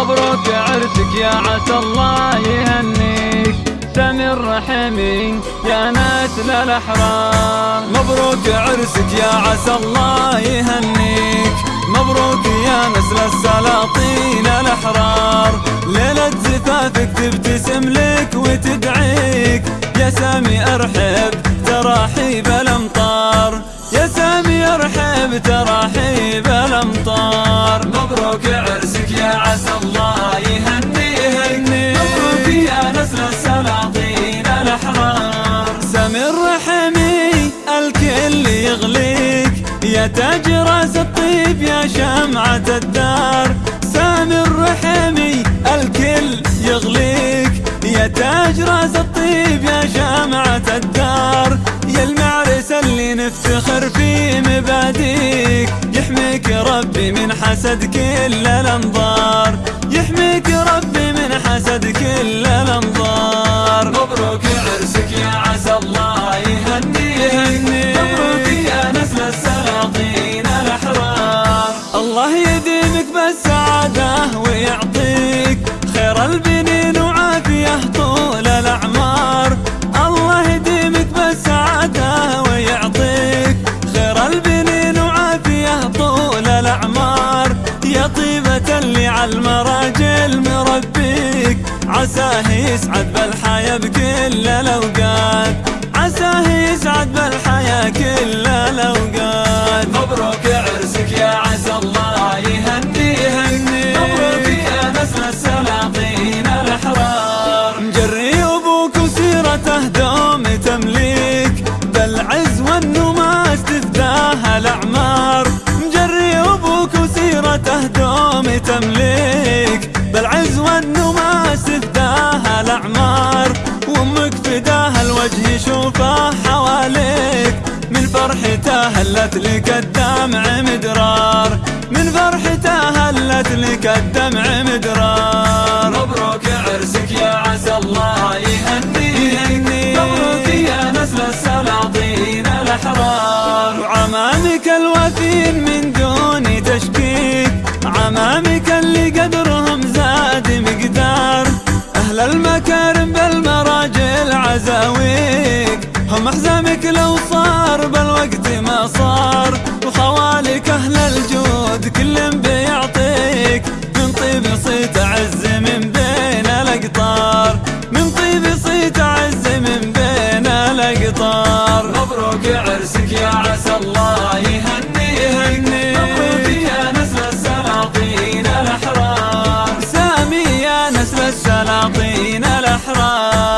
مبروك عرسك يا عسى الله يهنيك سامي الرحمي يا نسل الأحرار. مبروك عرسك يا عسى الله يهنيك. مبروك يا نسل السلاطين الأحرار. ليلة زفافك تبتسم لك وتدعيك. يا سامي أرحب تراحيب الأمطار. يا سامي أرحب تراحيب الأمطار مبروك عرسك يا عسى الله يهنيك مبروك يا نسل السلاطين الأحرار. سامي الرحمي الكل يغليك. يا تاج راس الطيب يا شمعة الدار. سامي الرحمي الكل يغليك. يا تاج راس الطيب يا شمعة الدار. يا المعرس اللي نفتخر في مباديك. يحميك ربي من حسد كل الأنظار. يحميك ربي من حسد كل الأنظار. مبروك عرسك يا عسى الله يهنيك مبروك يا نسل السلاطين الأحرار. الله يديمك بالسعادة ويعطيك. خير البنين وعافية طول الأعمار. عساه يسعد بالحياة بكل الأوقات. عساه يسعد والنماس تفداها الأعمار وأمك فداها الوجه يشوفه حواليك. من فرحته هلت لك الدمع مدرار من فرحته هلت لك الدمع المكارم بالمراجل عزاويك هم أحزامك لو صار بالوقت ما صار. وخوالك أهل الجود كل بيعطيك. من طيب صيت عز من بين الأقطار. من طيب صيت عز من بين الأقطار. الأحرار